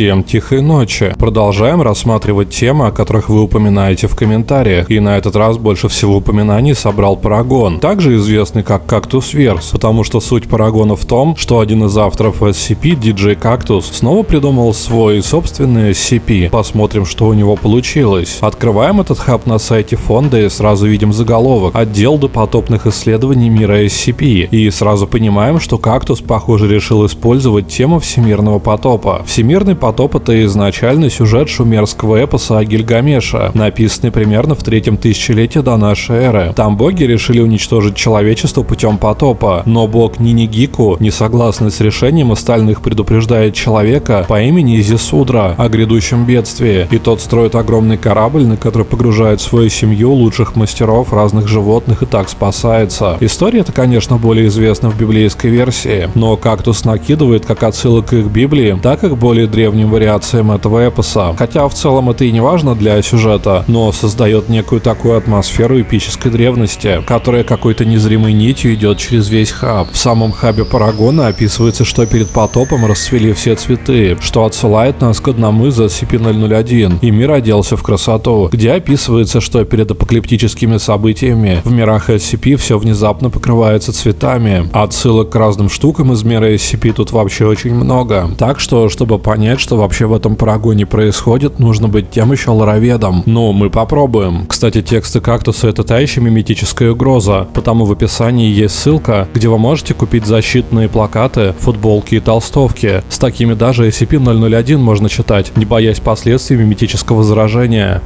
Всем тихой ночи. Продолжаем рассматривать темы, о которых вы упоминаете в комментариях. И на этот раз больше всего упоминаний собрал Парагон, также известный как Кактус Верс, потому что суть Парагона в том, что один из авторов SCP, DJ Cactus, снова придумал свой собственный SCP. Посмотрим, что у него получилось. Открываем этот хаб на сайте фонда и сразу видим заголовок «Отдел допотопных исследований мира SCP». И сразу понимаем, что Кактус, похоже, решил использовать тему всемирного потопа. Всемирный потоп — это изначальный сюжет шумерского эпоса о Гильгамеше, написанный примерно в третьем тысячелетии до нашей эры. Там боги решили уничтожить человечество путем потопа, но бог Нинигику, не согласный с решением остальных, предупреждает человека по имени Изисудра о грядущем бедствии, и тот строит огромный корабль, на который погружает свою семью лучших мастеров разных животных и так спасается. История это, конечно, более известна в библейской версии, но кактус накидывает как отсылок к их Библии, так и к более древним вариациям этого эпоса. Хотя в целом это и не важно для сюжета, но создает некую такую атмосферу эпической древности, которая какой-то незримой нитью идет через весь хаб. В самом хабе Парагона описывается, что перед потопом расцвели все цветы, что отсылает нас к одному из SCP-001, и мир оделся в красоту, где описывается, что перед апокалиптическими событиями в мирах SCP все внезапно покрывается цветами. Отсылок к разным штукам из мира SCP тут вообще очень много. Так что, чтобы понять, что вообще в этом парагоне происходит, нужно быть тем еще лороведом. Ну, мы попробуем. Кстати, тексты кактуса это та еще миметическая угроза, потому в описании есть ссылка, где вы можете купить защитные плакаты, футболки и толстовки. С такими даже SCP-001 можно читать, не боясь последствий миметического заражения.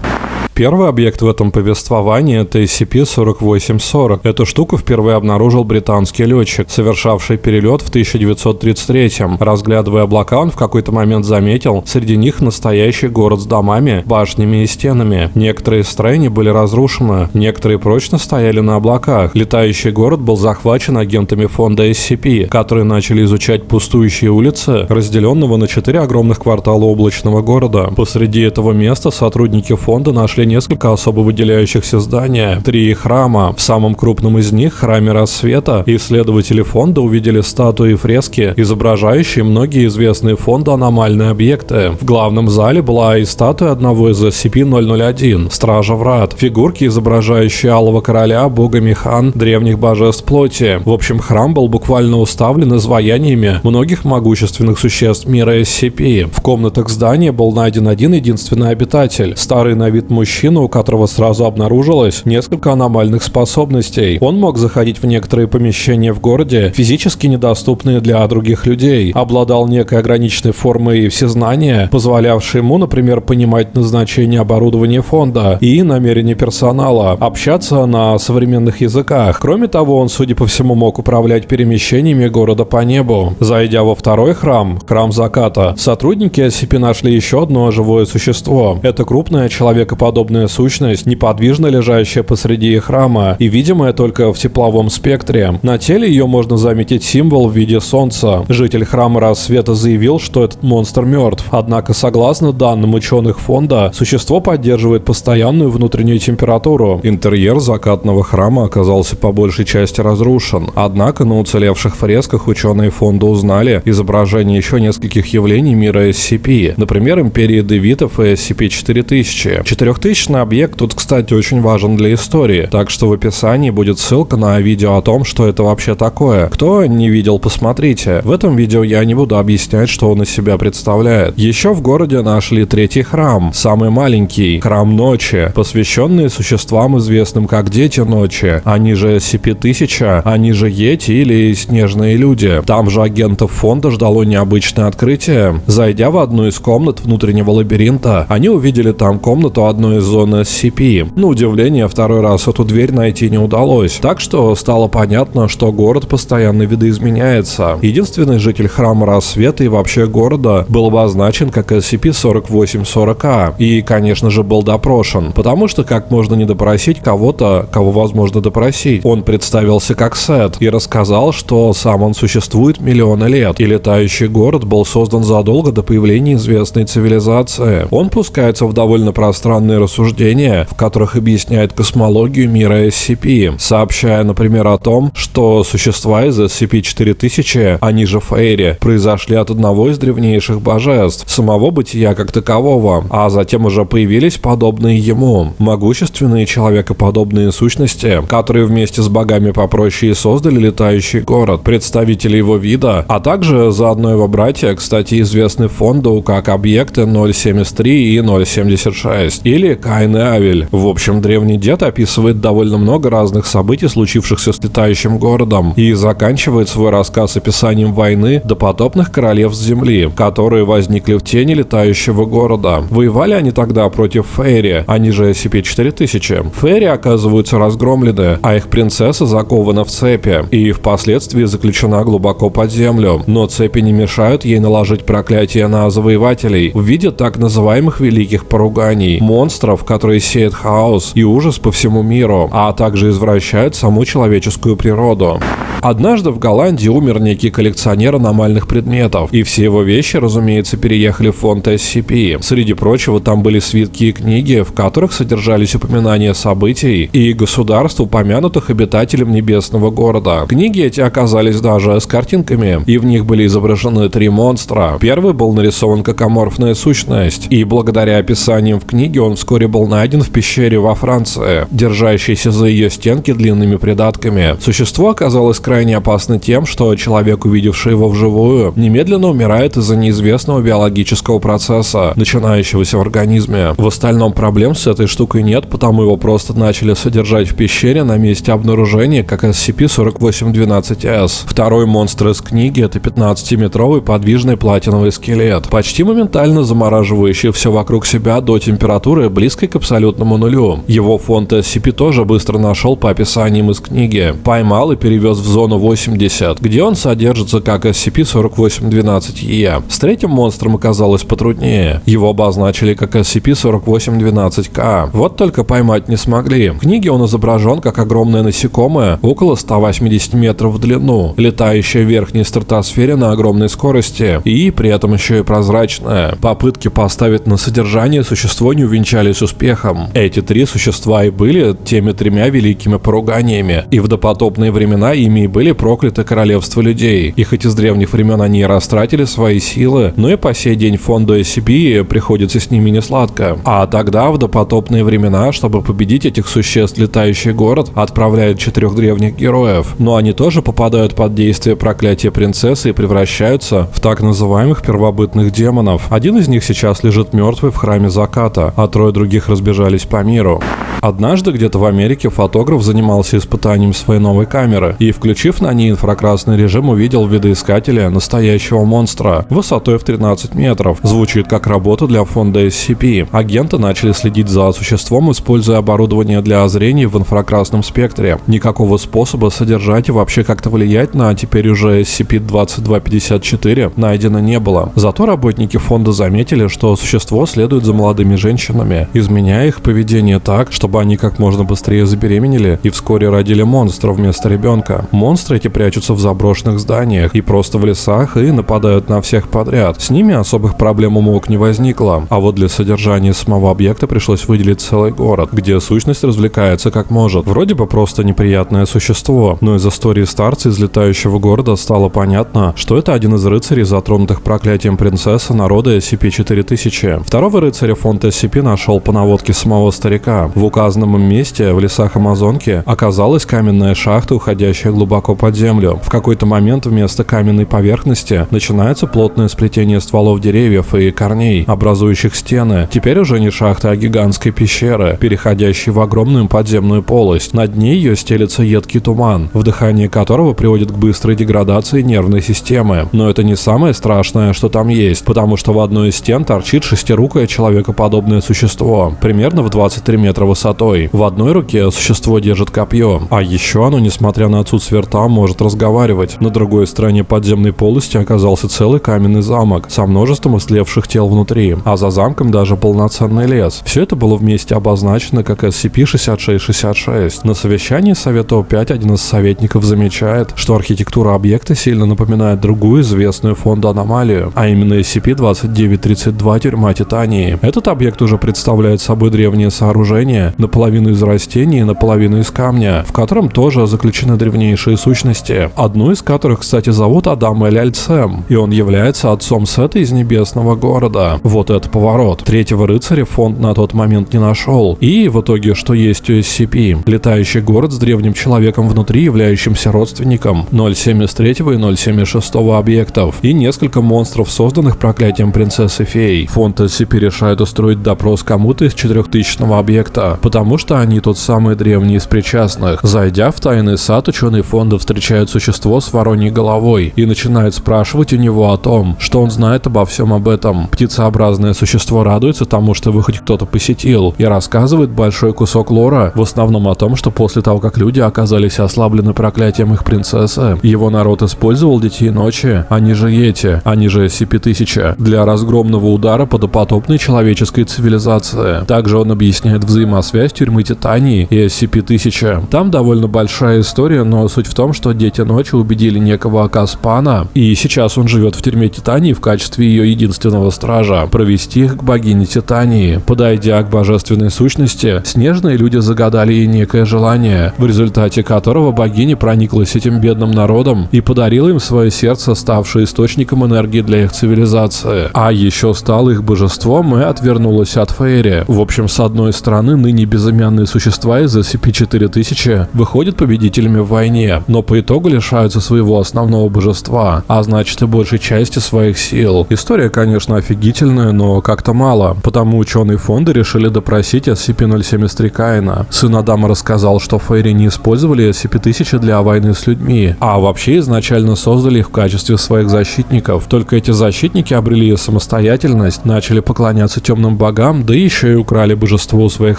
Первый объект в этом повествовании – это SCP-4840. Эту штуку впервые обнаружил британский летчик, совершавший перелет в 1933-м. Разглядывая облака, он в какой-то момент заметил среди них настоящий город с домами, башнями и стенами. Некоторые строения были разрушены, некоторые прочно стояли на облаках. Летающий город был захвачен агентами фонда SCP, которые начали изучать пустующие улицы, разделенного на четыре огромных квартала облачного города. Посреди этого места сотрудники фонда нашли несколько особо выделяющихся здания, три храма. В самом крупном из них, храме рассвета, исследователи фонда увидели статуи и фрески, изображающие многие известные фонду аномальные объекты. В главном зале была и статуя одного из SCP-001, Стража Врат, фигурки, изображающие Алого Короля, Бога Механ, древних божеств плоти. В общем, храм был буквально уставлен изваяниями многих могущественных существ мира SCP. В комнатах здания был найден один единственный обитатель, старый на вид мужчина, мужчина, у которого сразу обнаружилось несколько аномальных способностей. Он мог заходить в некоторые помещения в городе, физически недоступные для других людей, обладал некой ограниченной формой всезнания, позволявшей ему, например, понимать назначение оборудования фонда и намерения персонала, общаться на современных языках. Кроме того, он, судя по всему, мог управлять перемещениями города по небу. Зайдя во второй храм, храм заката, сотрудники SCP нашли еще одно живое существо. Это крупное человекоподобное подобная сущность, неподвижно лежащая посреди храма и видимая только в тепловом спектре. На теле ее можно заметить символ в виде солнца. Житель храма рассвета заявил, что этот монстр мертв. Однако, согласно данным ученых фонда, существо поддерживает постоянную внутреннюю температуру. Интерьер закатного храма оказался по большей части разрушен. Однако на уцелевших фресках ученые фонда узнали изображение еще нескольких явлений мира SCP. Например, империи Девитов и SCP-4000. 4000 Личный объект тут, кстати, очень важен для истории, так что в описании будет ссылка на видео о том, что это вообще такое. Кто не видел, посмотрите. В этом видео я не буду объяснять, что он из себя представляет. Еще в городе нашли третий храм, самый маленький, храм ночи, посвященный существам, известным как Дети Ночи. Они же SCP-1000, они же Йети или Снежные Люди. Там же агентов фонда ждало необычное открытие. Зайдя в одну из комнат внутреннего лабиринта, они увидели там комнату одной из зоны SCP. На удивление, второй раз эту дверь найти не удалось. Так что стало понятно, что город постоянно видоизменяется. Единственный житель храма рассвета и вообще города был обозначен как SCP-4840А. И, конечно же, был допрошен. Потому что как можно не допросить кого-то, кого возможно допросить? Он представился как Сет и рассказал, что сам он существует миллионы лет. И летающий город был создан задолго до появления известной цивилизации. Он пускается в довольно пространные рассуждения рассуждения, в которых объясняет космологию мира SCP, сообщая, например, о том, что существа из SCP-4000, они же Фейри, произошли от одного из древнейших божеств, самого бытия как такового, а затем уже появились подобные ему, могущественные человекоподобные сущности, которые вместе с богами попроще создали летающий город, представители его вида, а также заодно его братья, кстати, известны фонду как объекты 073 и 076, или Каин и Авель. В общем, древний дед описывает довольно много разных событий, случившихся с летающим городом, и заканчивает свой рассказ описанием войны допотопных королевств Земли, которые возникли в тени летающего города. Воевали они тогда против Фейри, они же SCP-4000. Фейри оказываются разгромлены, а их принцесса закована в цепи и впоследствии заключена глубоко под землю. Но цепи не мешают ей наложить проклятие на завоевателей в виде так называемых великих поруганий, монстров, которые сеют хаос и ужас по всему миру, а также извращают саму человеческую природу. Однажды в Голландии умер некий коллекционер аномальных предметов, и все его вещи, разумеется, переехали в фонд SCP. Среди прочего, там были свитки и книги, в которых содержались упоминания событий и государств, упомянутых обитателем небесного города. Книги эти оказались даже с картинками, и в них были изображены три монстра. Первый был нарисован как аморфная сущность, и благодаря описаниям в книге он вскоре был найден в пещере во Франции, держащейся за ее стенки длинными придатками. Существо оказалось крайне опасно тем, что человек, увидевший его вживую, немедленно умирает из-за неизвестного биологического процесса, начинающегося в организме. В остальном проблем с этой штукой нет, потому его просто начали содержать в пещере на месте обнаружения как SCP-4812-S. Второй монстр из книги — это 15-метровый подвижный платиновый скелет, почти моментально замораживающий все вокруг себя до температуры, близкой к абсолютному нулю. Его фонд SCP тоже быстро нашел по описаниям из книги, поймал и перевез в зону 80, где он содержится как SCP-4812-E. С третьим монстром оказалось потруднее. Его обозначили как SCP-4812-K. Вот только поймать не смогли. В книге он изображен как огромное насекомое, около 180 метров в длину, летающее в верхней стратосфере на огромной скорости и при этом еще и прозрачное. Попытки поставить на содержание существо не увенчались успехом. Эти три существа и были теми тремя великими поруганиями, и в допотопные времена ими и были прокляты королевства людей. И хоть из древних времен они растратили свои силы, но и по сей день фонду SCP приходится с ними не сладко. А тогда, в допотопные времена, чтобы победить этих существ, летающий город отправляет четырех древних героев. Но они тоже попадают под действие проклятия принцессы и превращаются в так называемых первобытных демонов. Один из них сейчас лежит мертвый в храме заката, а трое других разбежались по миру. Однажды где-то в Америке фотограф занимался испытанием своей новой камеры и, включив на ней инфракрасный режим, увидел в видоискателе настоящего монстра высотой в 13 метров. Звучит как работа для фонда SCP. Агенты начали следить за существом, используя оборудование для зрения в инфракрасном спектре. Никакого способа содержать и вообще как-то влиять на теперь уже SCP-2254 найдено не было. Зато работники фонда заметили, что существо следует за молодыми женщинами, изменяя их поведение так, чтобы они как можно быстрее забеременели и вскоре родили монстра вместо ребенка. Монстры эти прячутся в заброшенных зданиях и просто в лесах и нападают на всех подряд. С ними особых проблем у МОК не возникло, а вот для содержания самого объекта пришлось выделить целый город, где сущность развлекается как может. Вроде бы просто неприятное существо, но из истории старца из летающего города стало понятно, что это один из рыцарей, затронутых проклятием принцессы народа SCP-4000. Второго рыцаря фонд SCP нашел по наводке самого старика. В указанном месте, в лесах Амазонки, оказалась каменная шахта, уходящая глубоко под землю. В какой-то момент вместо каменной поверхности начинается плотное сплетение стволов деревьев и корней, образующих стены. Теперь уже не шахта, а гигантской пещеры, переходящей в огромную подземную полость. Над ней ее стелется едкий туман, вдыхание которого приводит к быстрой деградации нервной системы. Но это не самое страшное, что там есть, потому что в одной из стен торчит шестирукое человекоподобное существо, примерно в 23 метра высотой. В одной руке существо держит копье, а еще оно, несмотря на отсутствие там может разговаривать. На другой стороне подземной полости оказался целый каменный замок со множеством истлевших тел внутри, а за замком даже полноценный лес. Все это было вместе обозначено как SCP-6666. На совещании Совета О5 один из советников замечает, что архитектура объекта сильно напоминает другую известную фонду аномалию, а именно SCP-2932 тюрьма Титании. Этот объект уже представляет собой древнее сооружение, наполовину из растений и наполовину из камня, в котором тоже заключены древнейшие сущности, одну из которых, кстати, зовут Адам Эль Альцем, и он является отцом Сета из Небесного города. Вот это поворот. Третьего рыцаря фонд на тот момент не нашел. И в итоге, что есть у SCP? Летающий город с древним человеком внутри, являющимся родственником 073 и 076 объектов, и несколько монстров, созданных проклятием принцессы фей. Фонд SCP решает устроить допрос кому-то из 4000 объекта, потому что они тот самый древний из причастных. Зайдя в тайный сад, ученые фонда встречают существо с вороньей головой и начинают спрашивать у него о том, что он знает обо всем об этом. Птицеобразное существо радуется тому, что его хоть кто-то посетил, и рассказывает большой кусок лора, в основном о том, что после того, как люди оказались ослаблены проклятием их принцессы, его народ использовал детей ночи, они же Йети, они же SCP-1000, для разгромного удара по допотопной человеческой цивилизации. Также он объясняет взаимосвязь тюрьмы Титании и SCP-1000. Там довольно большая история, но суть в том, что дети ночи убедили некого Акаспана, и сейчас он живет в тюрьме Титании в качестве ее единственного стража, провести их к богине Титании. Подойдя к божественной сущности, снежные люди загадали ей некое желание, в результате которого богиня прониклась этим бедным народом и подарила им свое сердце, ставшее источником энергии для их цивилизации. А еще стала их божеством и отвернулась от Фейри. В общем, с одной стороны, ныне безымянные существа из SCP-4000 выходят победителями в войне, но по итогу лишаются своего основного божества, а значит и большей части своих сил. История, конечно, офигительная, но как-то мало, потому ученые фонда решили допросить SCP-073 Каина. Сын Адама рассказал, что Фейри не использовали SCP-1000 для войны с людьми, а вообще изначально создали их в качестве своих защитников. Только эти защитники обрели самостоятельность, начали поклоняться темным богам, да еще и украли божество у своих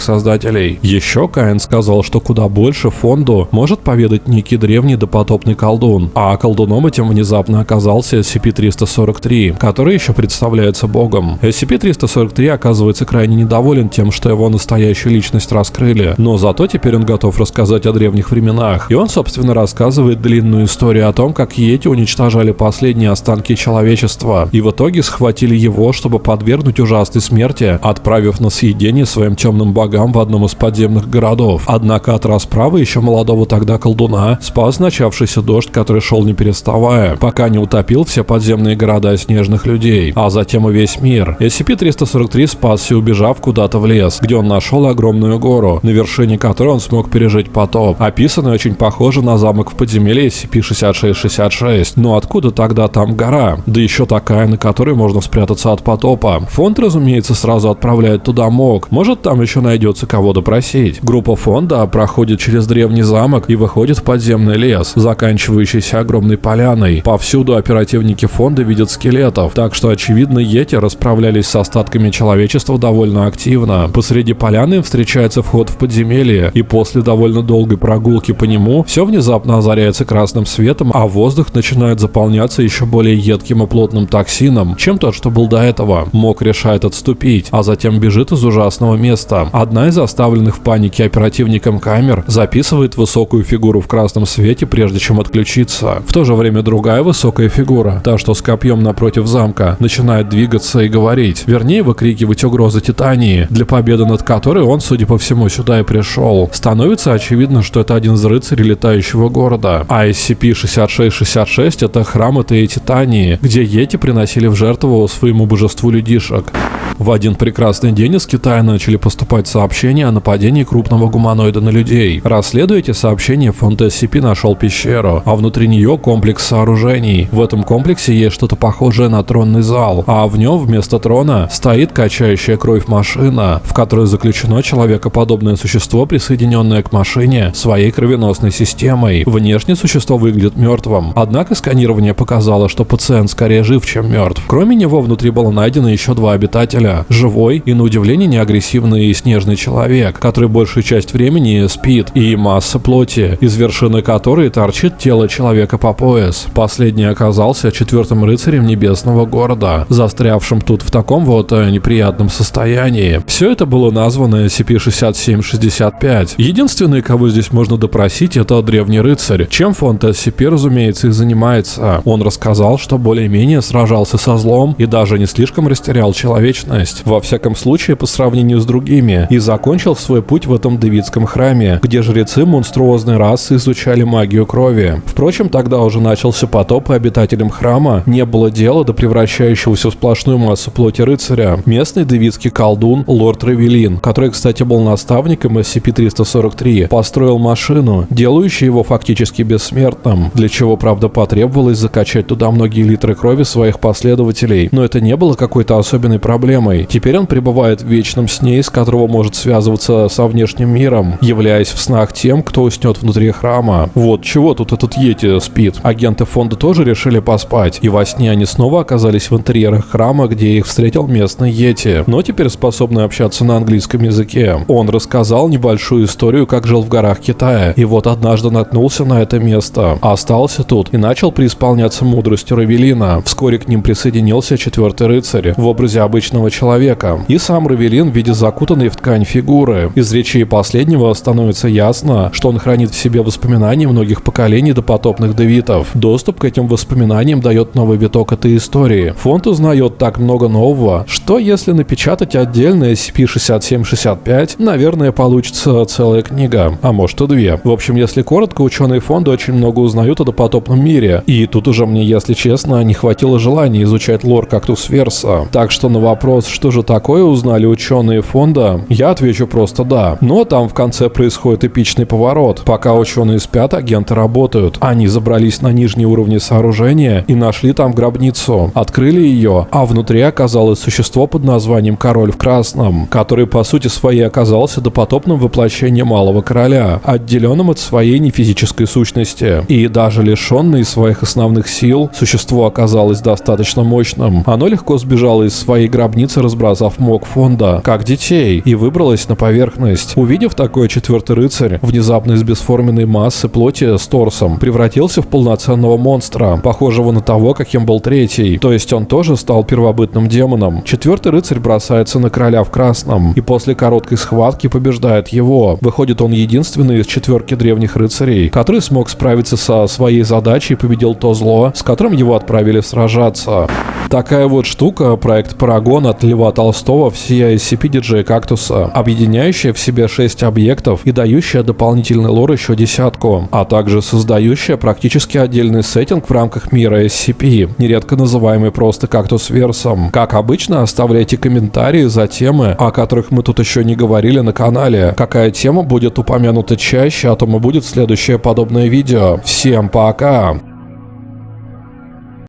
создателей. Еще Каин сказал, что куда больше фонду может поведать некий древний допотопный колдун, а колдуном этим внезапно оказался SCP-343, который еще представляется богом. SCP-343 оказывается крайне недоволен тем, что его настоящую личность раскрыли, но зато теперь он готов рассказать о древних временах. И он, собственно, рассказывает длинную историю о том, как Йети уничтожали последние останки человечества, и в итоге схватили его, чтобы подвергнуть ужасной смерти, отправив на съедение своим темным богам в одном из подземных городов. Однако от расправы еще молодого тогда колдуна спас начавшийся дождь, который шел не переставая, пока не утопил все подземные города снежных людей, а затем и весь мир. SCP-343 спасся, убежав куда-то в лес, где он нашел огромную гору, на вершине которой он смог пережить потоп. Описанный очень похоже на замок в подземелье SCP-6666. Но откуда тогда там гора? Да еще такая, на которой можно спрятаться от потопа. Фонд, разумеется, сразу отправляет туда МОК. Может, там еще найдется кого допросить. Группа фонда проходит через древний замок и выходит в подземный лес, заканчивающийся огромной поляной. Повсюду оперативники фонда видят скелетов, так что, очевидно, Йети расправлялись с остатками человечества довольно активно. Посреди поляны встречается вход в подземелье, и после довольно долгой прогулки по нему все внезапно озаряется красным светом, а воздух начинает заполняться еще более едким и плотным токсином, чем тот, что был до этого. Мок решает отступить, а затем бежит из ужасного места. Одна из оставленных в панике оперативником камер записывает высокую фигуру в красном свете, прежде чем отключиться. В то же время другая высокая фигура, та, что с копьем напротив замка, начинает двигаться и говорить, вернее выкрикивать угрозы Титании, для победы над которой он, судя по всему, сюда и пришел. Становится очевидно, что это один из рыцарей летающего города, а SCP-6666 это храм этой Титании, где Йети приносили в жертву своему божеству людишек. В один прекрасный день из Китая начали поступать сообщения о нападении крупного гуманоида на людей. Расследуя эти сообщения, фонд SCP нашел пещеру, а внутри нее комплекс сооружений. В этом комплексе есть что-то похожее на тронный зал, а в нем вместо трона стоит качающая кровь машина, в которой заключено человекоподобное существо, присоединенное к машине своей кровеносной системой. Внешне существо выглядит мертвым, однако сканирование показало, что пациент скорее жив, чем мертв. Кроме него внутри было найдено еще два обитателя. Живой и, на удивление, неагрессивный и снежный человек, который большую часть времени спит, и масса плоти, из вершины которой торчит тело человека по пояс. Последний оказался четвертым рыцарем небесного города, застрявшим тут в таком вот э, неприятном состоянии. Все это было названо SCP-6765. Единственный, кого здесь можно допросить, это древний рыцарь. Чем фонд SCP, разумеется, и занимается. Он рассказал, что более-менее сражался со злом и даже не слишком растерял человечность. Во всяком случае, по сравнению с другими. И закончил свой путь в этом Давидском храме, где жрецы монструозной расы изучали магию крови. Впрочем, тогда уже начался потоп, и обитателям храма не было дела до превращающегося в сплошную массу плоти рыцаря. Местный давидский колдун лорд Равелин, который, кстати, был наставником SCP-343, построил машину, делающую его фактически бессмертным, для чего, правда, потребовалось закачать туда многие литры крови своих последователей. Но это не было какой-то особенной проблемой. Теперь он пребывает в вечном сне, из которого может связываться со внешним миром, являясь в снах тем, кто уснет внутри храма. Вот чего тут этот Йети спит. Агенты фонда тоже решили поспать, и во сне они снова оказались в интерьерах храма, где их встретил местный Йети, но теперь способный общаться на английском языке. Он рассказал небольшую историю, как жил в горах Китая, и вот однажды наткнулся на это место, остался тут и начал преисполняться мудростью Равелина. Вскоре к ним присоединился четвертый рыцарь в образе обычного человека, и сам Равелин в виде закутанной в ткань фигуры. Из речей последнего становится ясно, что он хранит в себе воспоминания многих поколений допотопных девитов. Доступ к этим воспоминаниям дает новый виток этой истории. Фонд узнает так много нового, что если напечатать отдельное SCP-6765, наверное, получится целая книга, а может и две. В общем, если коротко, ученые фонда очень много узнают о допотопном мире, и тут уже мне, если честно, не хватило желания изучать лор Кактус Верса. Так что на вопрос, что же такое узнали ученые фонда, я отвечу просто да. Но там в конце происходит эпичный поворот. Пока ученые спят, агенты работают. Они забрались на нижние уровни сооружения и нашли там гробницу. Открыли ее, а внутри оказалось существо под названием Король в Красном, который по сути своей оказался допотопным воплощением Малого Короля, отделенным от своей нефизической сущности. И даже лишенное своих основных сил, существо оказалось достаточно мощным. Оно легко сбежало из своей гробницы, разбросав мог фонда, как детей, и выбралось на поверхность. Увидев такое, четвертый рыцарь, внезапно из бесформенной массы плоти с торсом, превратился в полноценного монстра, похожего на того, каким был третий. То есть он тоже стал первобытным демоном. Четвертый рыцарь бросается на короля в красном, и после короткой схватки побеждает его. Выходит, он единственный из четверки древних рыцарей, который смог справиться со своей задачей и победил то зло, с которым его отправили сражаться. Такая вот штука, проект Парагон от Льва Толстого всея SCP DJ Кактуса, объединяющая в себе 6 объектов и дающая дополнительный лор еще десятку, а также создающая практически отдельный сеттинг в рамках мира SCP, нередко называемый просто Кактус Версом. Как обычно, оставляйте комментарии за темы, о которых мы тут еще не говорили на канале. Какая тема будет упомянута чаще, а то и будет следующее подобное видео. Всем пока!